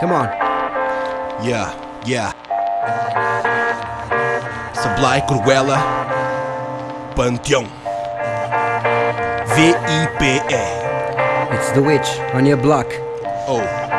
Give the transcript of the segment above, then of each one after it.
Come on. Yeah, yeah. Sablai Cruella Panteão V-I-P-E It's the witch on your block. Oh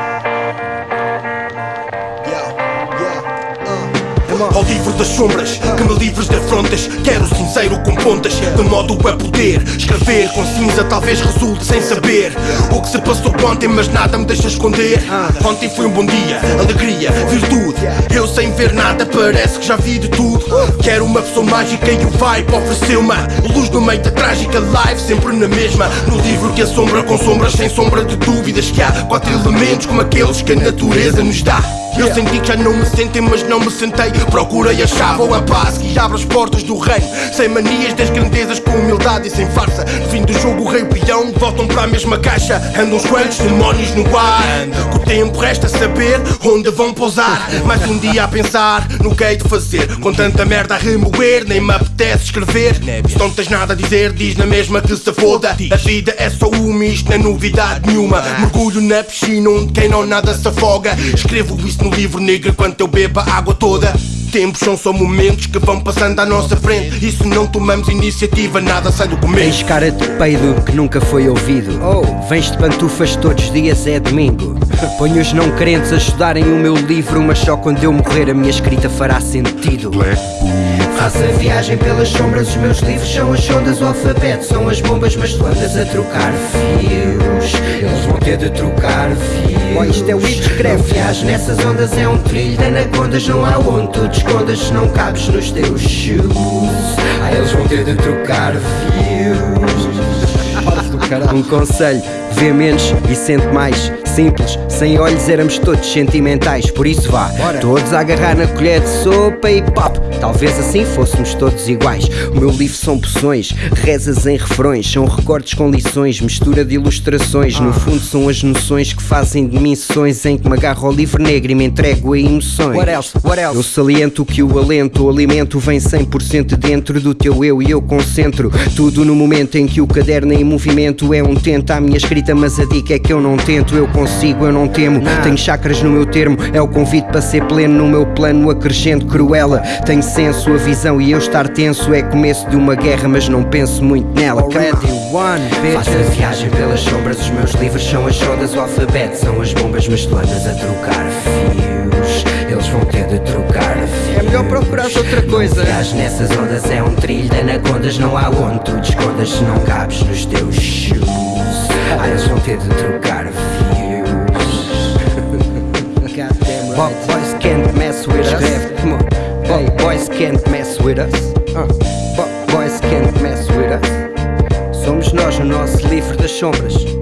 Ao livro das sombras, que me livres de afrontas. Quero sincero com pontas, de modo a poder Escrever. Com cinza talvez resulte sem saber O que se passou ontem, mas nada me deixa esconder. Ontem foi um bom dia, alegria, virtude. Eu sem ver nada, parece que já vi de tudo. Quero uma pessoa mágica e o vibe ofereceu-me Luz no meio da trágica live, sempre na mesma. No livro que assombra com sombras, sem sombra de dúvidas Que há quatro elementos como aqueles que a natureza nos dá eu senti que já não me sentem, mas não me sentei. Procurei a chave ou a paz que abre as portas do reino. Sem manias das grandezas, com humildade e sem farsa. No fim do jogo, o rei e o peão voltam para a mesma caixa. Andam os coelhos, demónios no ar. Que o tempo resta saber onde vão pousar. Mais um dia a pensar no que hei de fazer. Com tanta merda a remoer, nem me apetece escrever. Se não tens nada a dizer, diz na mesma que se foda. A vida é só uma, isto não é novidade nenhuma. Mergulho na piscina onde quem não nada se afoga. Escrevo isso no livro negro enquanto eu bebo a água toda. Tempos são só momentos que vão passando à nossa frente. E se não tomamos iniciativa, nada sai do Tens começo. cara de peido que nunca foi ouvido. Oh, vens de pantufas todos os dias, é domingo. Ponho os não crentes a estudarem o meu livro, mas só quando eu morrer a minha escrita fará sentido. Faço a viagem pelas sombras, os meus livros são as ondas, o alfabeto são as bombas, mas tu andas a trocar fios. Eles vão ter de trocar fios. Oh, isto é o escreve. Viagem nessas ondas é um trilho de anacondas, não há onde tu te escondas se não cabes nos teus shoes. Ah, eles vão ter de trocar fios. Um conselho, vê menos e sente mais. Simples, sem olhos éramos todos sentimentais, por isso vá, todos a agarrar na colher de sopa e pop. Talvez assim fôssemos todos iguais. O meu livro são poções, rezas em refrões, são recortes com lições, mistura de ilustrações. No fundo, são as noções que fazem de mim sessões em que me agarro ao livro negro e me entrego a emoções. What else? What else? Eu saliento que o alento, o alimento vem 100% dentro do teu eu e eu concentro tudo no momento em que o caderno em movimento é um tento à minha escrita, mas a dica é que eu não tento, eu consigo, eu não temo. Tenho chakras no meu termo, é o convite para ser pleno no meu plano, acrescento cruela. Tenho senso, a visão e eu estar tenso é começo de uma guerra, mas não penso muito nela. Already won, bitch. Faço a viagem pelas sombras, os meus livros são as ondas, o alfabeto são as bombas, mas tu andas a trocar fios. Eles vão ter de trocar fios. É melhor procurar outra coisa. Viagem nessas ondas é um trilho de anacondas, não há onde tu te escondas se não cabes nos teus shoes. Ah, eles vão ter de trocar fios. Goddamn boys can't mess with us. Come on. Bo- boys can't mess with us. Uh. Bo- boys can't mess with us. Somos nós o nosso livro das sombras.